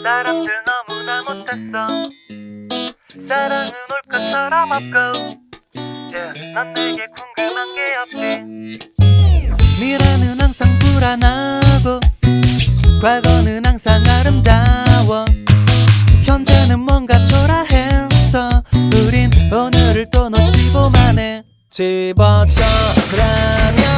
세상 사랑은 올까 사람 앞고. yeah. 난 내게 궁금한 게 없지. 미래는 항상 불안하고 과거는 항상 아름다워. 현재는 뭔가 초라해서 우린 오늘을 또 놓치고만 해. 집어쳐 라면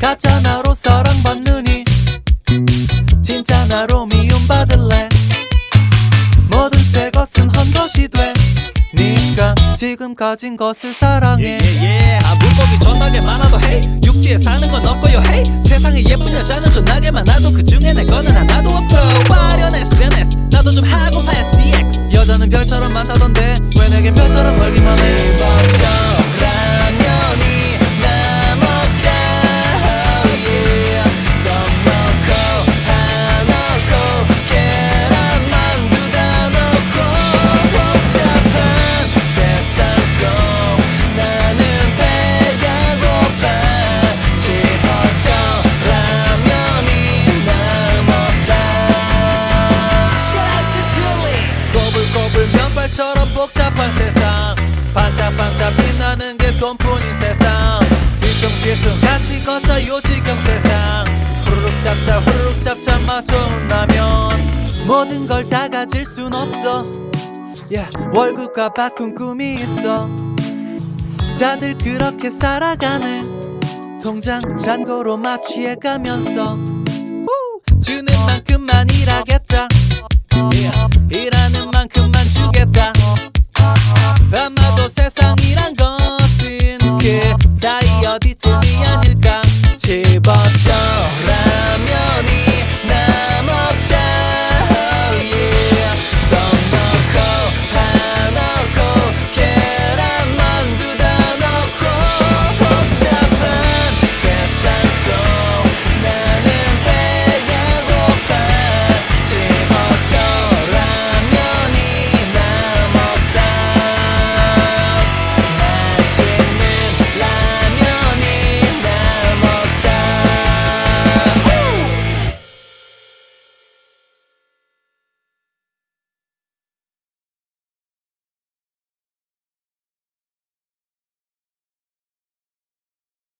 가짜 나로 사랑받느니? 진짜 나로 미움받을래? 모든 새 것은 헛것이 돼. 네가 지금 가진 것을 사랑해. 예예예. 아 물고기 존나게 많아도 헤이. 육지에 사는 건 없고요 헤이. 세상에 예쁜 여자는 존나게 많아도 그 중에 내 거는 하나도 없고 화려한 SNS 나도 좀 하고파 SEX 여자는 별처럼 많다던데 왜 내겐 별처럼 멀기만 해 복잡한 세상. 반짝반짝 빛나는 게 돈뿐인 세상. 뒤뚱뒤뚱 같이 걷자 요지경 세상. 후루룩 잡자 후루룩 잡자 맛 좋은 라면. 모든 걸 다 가질 순 없어. Yeah, 월급과 바꾼 꿈이 있어. 다들 그렇게 살아가네 통장 잔고로 마취해 가면서